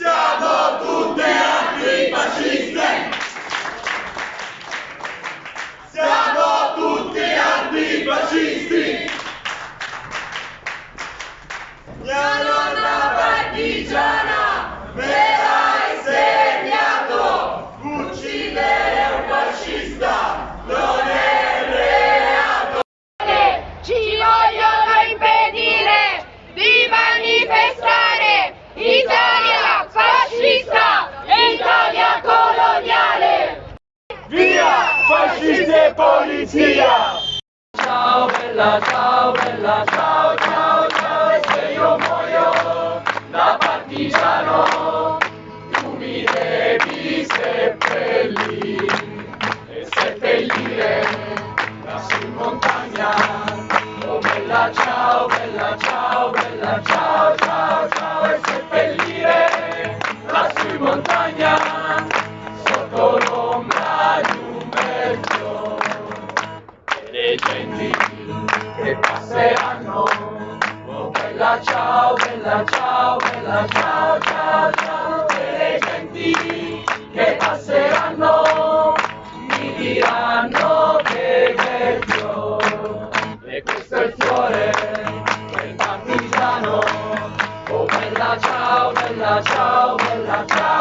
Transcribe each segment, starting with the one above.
So. Fascisti e polizia! Ciao bella, ciao bella, ciao ciao ciao e se io muoio da partigiano tu mi devi seppellire e seppellire lassù in montagna oh bella ciao bella ciao bella ciao ciao ciao e seppellire le genti che passeranno. Oh bella ciao, bella ciao, bella ciao, ciao, ciao. E le genti che passeranno mi diranno che bel fiore. E questo è il fiore del partigiano. Oh bella ciao, bella ciao, bella ciao,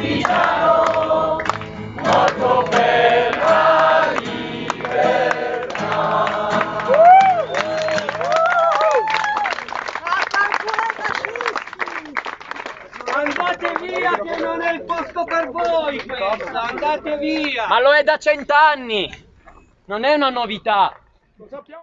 partigiano, morto per la libertà. Andate via che non è il posto per voi questa, andate via! Ma lo è da cent'anni! Non è una novità!